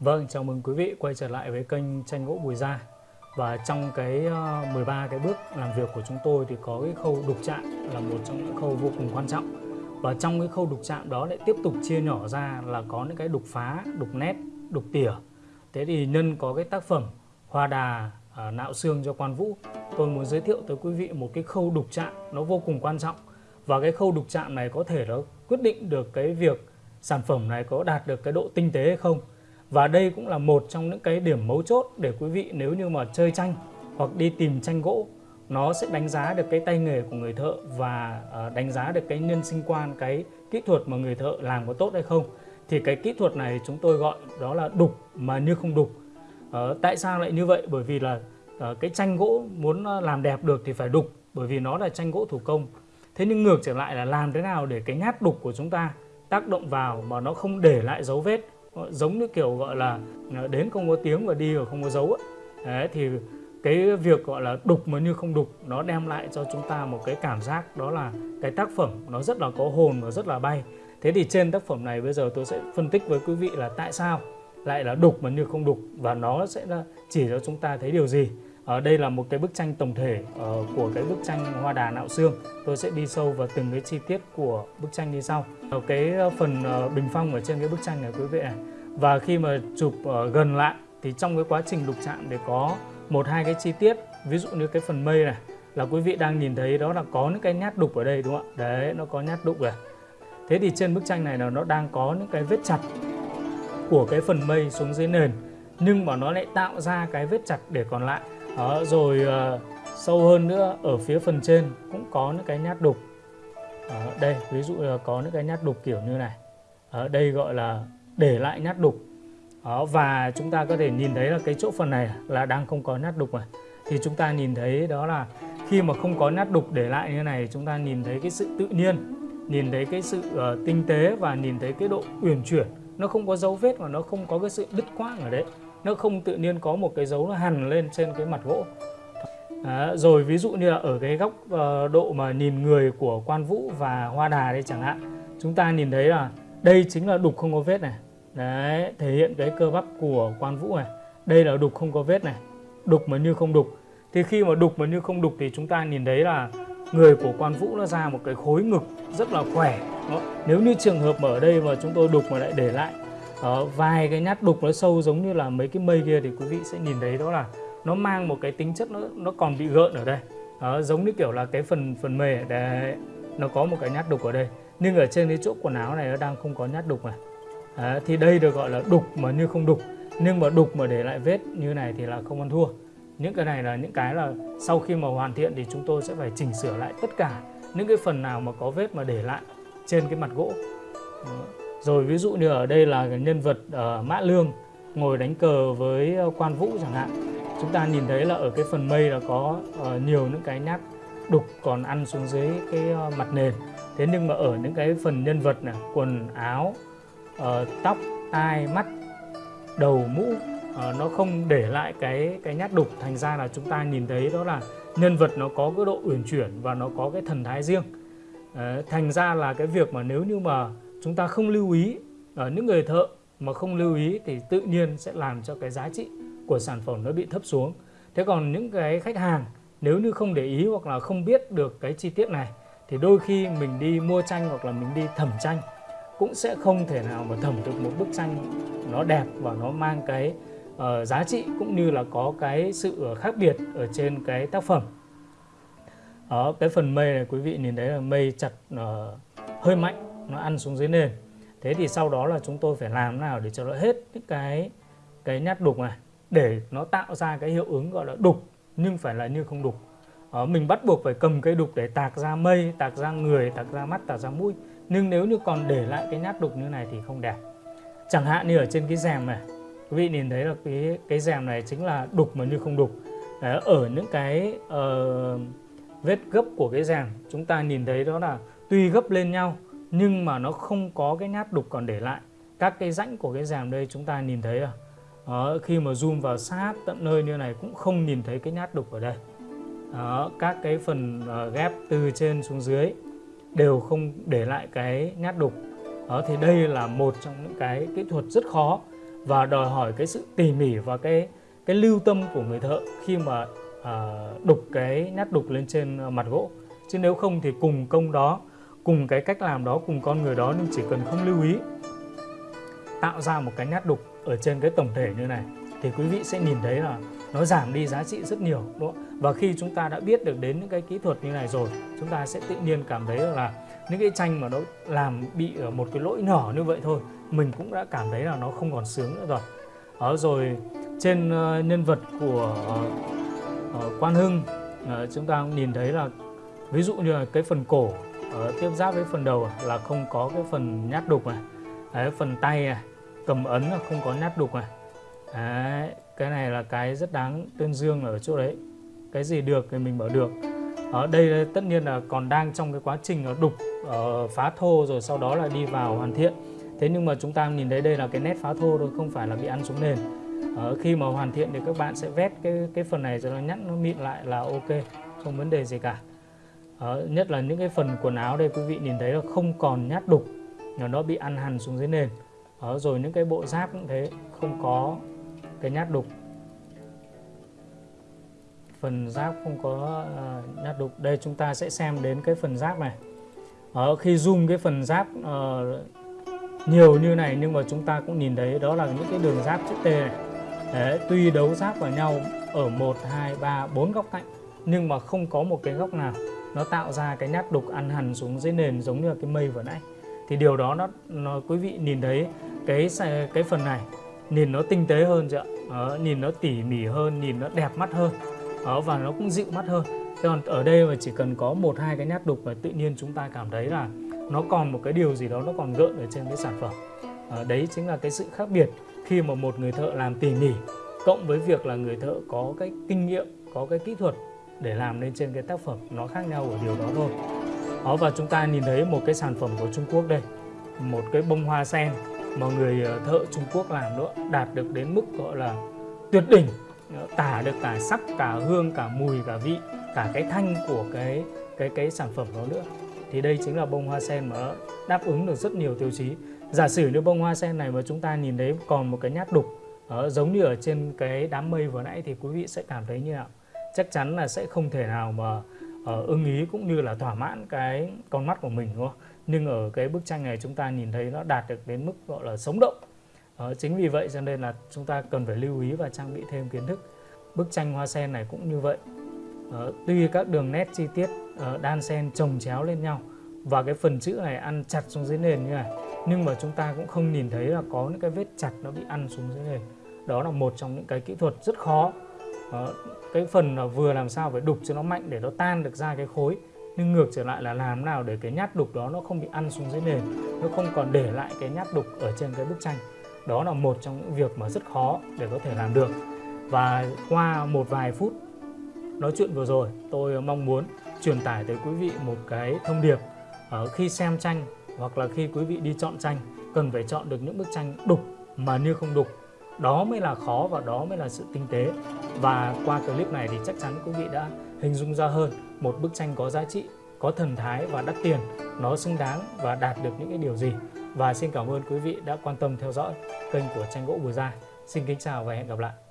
Vâng, chào mừng quý vị quay trở lại với kênh tranh gỗ Bùi Gia. Và trong cái ờ, 13 cái bước làm việc của chúng tôi thì có cái khâu đục chạm là một trong những khâu vô cùng quan trọng. Và trong cái khâu đục chạm đó lại tiếp tục chia nhỏ ra là có những cái đục phá, đục nét, đục tỉa. Thế thì nhân có cái tác phẩm Hoa đà à, nạo xương cho quan vũ. Tôi muốn giới thiệu tới quý vị một cái khâu đục chạm nó vô cùng quan trọng. Và cái khâu đục chạm này có thể nó quyết định được cái việc sản phẩm này có đạt được cái độ tinh tế hay không và đây cũng là một trong những cái điểm mấu chốt để quý vị nếu như mà chơi tranh hoặc đi tìm tranh gỗ nó sẽ đánh giá được cái tay nghề của người thợ và ờ, đánh giá được cái nhân sinh quan, cái kỹ thuật mà người thợ làm có tốt hay không. Thì cái kỹ thuật này chúng tôi gọi đó là đục mà như không đục. Ờ, tại sao lại như vậy? Bởi vì là ờ, cái tranh gỗ muốn ờ, làm đẹp được thì phải đục bởi vì nó là tranh gỗ thủ công. Thế nhưng ngược trở lại là làm thế nào để cái nhát đục của chúng ta tác động vào mà nó không để lại dấu vết Ờ, giống như kiểu gọi là ờ, đến không có tiếng và đi và không có dấu ấy. Đấy, thì cái việc gọi là đục mà như không đục nó đem lại cho chúng ta một cái cảm giác đó là cái tác phẩm nó rất là có hồn và rất là bay. Thế thì trên tác phẩm này bây giờ tôi sẽ phân tích với quý vị là tại sao lại là đục mà như không đục và nó sẽ chỉ cho chúng ta thấy điều gì. Ở đây là một cái bức tranh tổng thể uh, của cái bức tranh hoa đà nạo xương. Tôi sẽ đi sâu vào từng cái chi tiết của bức tranh như sau. Ở cái phần uh, bình phong ở trên cái bức tranh này quý vị này và khi mà chụp ở gần lại thì trong cái quá trình đục chạm để có một hai cái chi tiết ví dụ như cái phần mây này là quý vị đang nhìn thấy đó là có những cái nhát đục ở đây đúng không ạ? Đấy nó có nhát đục rồi thế thì trên bức tranh này là nó đang có những cái vết chặt của cái phần mây xuống dưới nền nhưng mà nó lại tạo ra cái vết chặt để còn lại. Đó, rồi uh, sâu hơn nữa ở phía phần trên cũng có những cái nhát đục. Ở đây ví dụ là có những cái nhát đục kiểu như này. Ở đây gọi là để lại nát đục. Đó, và chúng ta có thể nhìn thấy là cái chỗ phần này là đang không có nát đục rồi. thì chúng ta nhìn thấy đó là khi mà không có nát đục để lại như này chúng ta nhìn thấy cái sự tự nhiên nhìn thấy cái sự uh, tinh tế và nhìn thấy cái độ uyển chuyển. Nó không có dấu vết và nó không có cái sự đứt quãng ở đấy. Nó không tự nhiên có một cái dấu nó hằn lên trên cái mặt gỗ. À, rồi ví dụ như là ở cái góc uh, độ mà nhìn người của quan vũ và hoa đà đây chẳng hạn chúng ta nhìn thấy là đây chính là đục không có vết này đấy thể hiện cái cơ bắp của quan vũ này. Đây là đục không có vết này. Đục mà như không đục. Thì khi mà đục mà như không đục thì chúng ta nhìn thấy là người của quan vũ nó ra một cái khối ngực rất là khỏe. Đó. nếu như trường hợp mà ở đây mà chúng tôi đục mà lại để lại đó, vài cái nhát đục nó sâu giống như là mấy cái mây kia thì quý vị sẽ nhìn thấy đó là nó mang một cái tính chất nó nó còn bị gợn ở đây. Đó, giống như kiểu là cái phần phần mề. Đấy nó có một cái nhát đục ở đây. Nhưng ở trên cái chỗ quần áo này nó đang không có nhát đục này à, thì đây được gọi là đục mà như không đục nhưng mà đục mà để lại vết như này thì là không ăn thua những cái này là những cái là sau khi mà hoàn thiện thì chúng tôi sẽ phải chỉnh sửa lại tất cả những cái phần nào mà có vết mà để lại trên cái mặt gỗ. Rồi ví dụ như ở đây là nhân vật uh, Mã Lương ngồi đánh cờ với ờ, quan vũ chẳng hạn. Chúng ta nhìn thấy là ở cái phần mây là có uh, nhiều những cái nhát đục còn ăn xuống dưới cái uh, mặt nền. Thế nhưng mà ở những cái phần nhân vật này, quần áo, uh, tóc, tai, mắt, đầu, mũ uh, nó không để lại cái cái nhát đục thành ra là chúng ta nhìn thấy đó là nhân vật nó có cái độ uyển chuyển và nó có cái thần thái riêng. Uh, thành ra là cái việc mà nếu như mà chúng ta không lưu ý ở những người thợ mà không lưu ý thì tự nhiên sẽ làm cho cái giá trị của sản phẩm nó bị thấp xuống thế còn những cái khách hàng nếu như không để ý hoặc là không biết được cái chi tiết này thì đôi khi mình đi mua tranh hoặc là mình đi thẩm tranh cũng sẽ không thể nào mà thẩm được một bức tranh nó đẹp và nó mang cái uh, giá trị cũng như là có cái sự ờ, khác biệt ở trên cái tác phẩm. Đó cái phần mây này quý vị nhìn thấy là mây chặt uh, hơi mạnh nó ăn xuống dưới nền. Thế thì sau đó là chúng tôi phải làm nào để cho nó hết những cái cái nhát đục này? Để nó tạo ra cái hiệu ứng gọi là đục nhưng phải là như không đục ờ, mình bắt buộc phải cầm cây đục để tạc ra mây tạc ra người tạc ra mắt tạc ra mũi. Nhưng nếu như còn để lại cái nhát đục như này thì không đẹp. Chẳng hạn như ở trên cái rèm này quý vị nhìn thấy là cái cái rèm này chính là đục mà như không đục. Đấy, ở những cái uh, vết gấp của cái rèm chúng ta nhìn thấy đó là tuy gấp lên nhau nhưng mà nó không có cái nhát đục còn để lại. Các cái rãnh của cái rèm đây chúng ta nhìn thấy à. Đó, khi mà zoom vào sát tận nơi như này cũng không nhìn thấy cái nhát đục ở đây đó, các cái phần uh, ghép từ trên xuống dưới đều không để lại cái nhát đục. Đó thì đây là một trong những cái kỹ thuật rất khó và đòi hỏi cái sự tỉ mỉ và cái cái lưu tâm của người thợ khi mà à, đục cái nhát đục lên trên ờ, mặt gỗ. Chứ nếu không thì cùng công đó cùng cái cách làm đó cùng con người đó nhưng chỉ cần không lưu ý tạo ra một cái nhát đục ở trên cái tổng thể như này thì quý vị sẽ nhìn thấy là nó giảm đi giá trị rất nhiều đúng không? Và khi chúng ta đã biết được đến những cái kỹ thuật như này rồi, chúng ta sẽ tự nhiên cảm thấy là những cái tranh mà nó làm bị ở một cái lỗi nhỏ như vậy thôi, mình cũng đã cảm thấy là nó không còn sướng nữa rồi. ở rồi trên uh, nhân vật của ờ, uh, Quan Hưng uh, chúng ta cũng nhìn thấy là ví dụ như là cái phần cổ tiếp giáp với phần đầu à, là không có cái phần nhát đục này, Đấy, phần tay này, cầm ấn là không có nhát đục này. Đấy, cái này là cái rất đáng tuyên dương ở chỗ đấy. Cái gì được thì mình bảo được. Ở đây tất nhiên là còn đang trong cái quá trình đục uh, phá thô rồi sau đó là đi vào hoàn thiện. Thế nhưng mà chúng ta nhìn thấy đây là cái nét phá thô thôi không phải là bị ăn xuống nền. Uh, khi mà hoàn thiện thì các bạn sẽ vét cái cái phần này cho nó nhẵn nó mịn lại là ok không vấn đề gì cả. Uh, nhất là những cái phần quần áo đây quý vị nhìn thấy là không còn nhát đục nó bị ăn hằn xuống dưới nền. Uh, rồi những cái bộ giáp cũng thế không có cái nhát đục. Phần giáp không có uh, nhát đục. Đây chúng ta sẽ xem đến cái phần giáp này. Ở khi zoom cái phần giáp uh, nhiều như này nhưng mà chúng ta cũng nhìn thấy đó là những cái đường giáp chữ T này. Đấy, tuy đấu giáp vào nhau ở 1, 2, 3, 4 góc cạnh nhưng mà không có một cái góc nào nó tạo ra cái nhát đục ăn hẳn xuống dưới nền giống như là cái mây vừa nãy. Thì điều đó nó, nó quý vị nhìn thấy cái cái phần này nhìn nó tinh tế hơn chưa đó, nhìn nó tỉ mỉ hơn nhìn nó đẹp mắt hơn. Đó, và nó cũng dịu mắt hơn. Thế còn ở đây mà chỉ cần có một hai cái nhát đục và tự nhiên chúng ta cảm thấy là nó còn một cái điều gì đó nó còn gợn ở trên cái sản phẩm. À, đấy chính là cái sự khác biệt khi mà một người thợ làm tỉ mỉ cộng với việc là người thợ có cái kinh nghiệm có cái kỹ thuật để làm lên trên cái tác phẩm nó khác nhau ở điều đó thôi. Đó và chúng ta nhìn thấy một cái sản phẩm của Trung Quốc đây một cái bông hoa sen mà người ờ, thợ Trung Quốc làm nữa đạt được đến mức gọi là tuyệt đỉnh ờ, tả được cả sắc, cả hương, cả mùi, cả vị, cả cái thanh của cái cái cái sản phẩm đó nữa. Thì đây chính là bông hoa sen mà đáp ứng được rất nhiều tiêu chí. Giả sử như bông hoa sen này mà chúng ta nhìn thấy còn một cái nhát đục ở giống như ở trên cái đám mây vừa nãy thì quý vị sẽ cảm thấy như nào? Chắc chắn là sẽ không thể nào mà ở ưng ý cũng như là thỏa mãn cái con mắt của mình, đúng không? Nhưng ở cái bức tranh này chúng ta nhìn thấy nó đạt được đến mức gọi là sống động. Uh, chính vì vậy cho nên là chúng ta cần phải lưu ý và trang bị thêm kiến thức. Bức tranh hoa sen này cũng như vậy. Uh, tuy các đường nét chi tiết uh, đan sen chồng chéo lên nhau và cái phần chữ này ăn chặt xuống dưới nền như này nhưng mà chúng ta cũng không nhìn thấy là có những cái vết chặt nó bị ăn xuống dưới nền. Đó là một trong những cái kỹ thuật rất khó. Uh, cái phần là vừa làm sao phải đục cho nó mạnh để nó tan được ra cái khối nhưng ngược trở lại là làm nào để cái nhát đục đó nó không bị ăn xuống dưới nền, nó không còn để lại cái nhát đục ở trên cái bức tranh. Đó là một trong những việc mà rất khó để có thể làm được. Và qua một vài phút nói chuyện vừa rồi, tôi mong muốn truyền tải tới quý vị một cái thông điệp. Ở khi xem tranh hoặc là khi quý vị đi chọn tranh, cần phải chọn được những bức tranh đục mà như không đục đó mới là khó và đó mới là sự tinh tế. Và qua clip này thì chắc chắn quý vị đã hình dung ra hơn một bức tranh có giá trị, có thần thái và đắt tiền. Nó xứng đáng và đạt được những cái điều gì. Và xin cảm ơn quý vị đã quan tâm theo dõi kênh của tranh gỗ bùa Gia. Xin kính chào và hẹn gặp lại.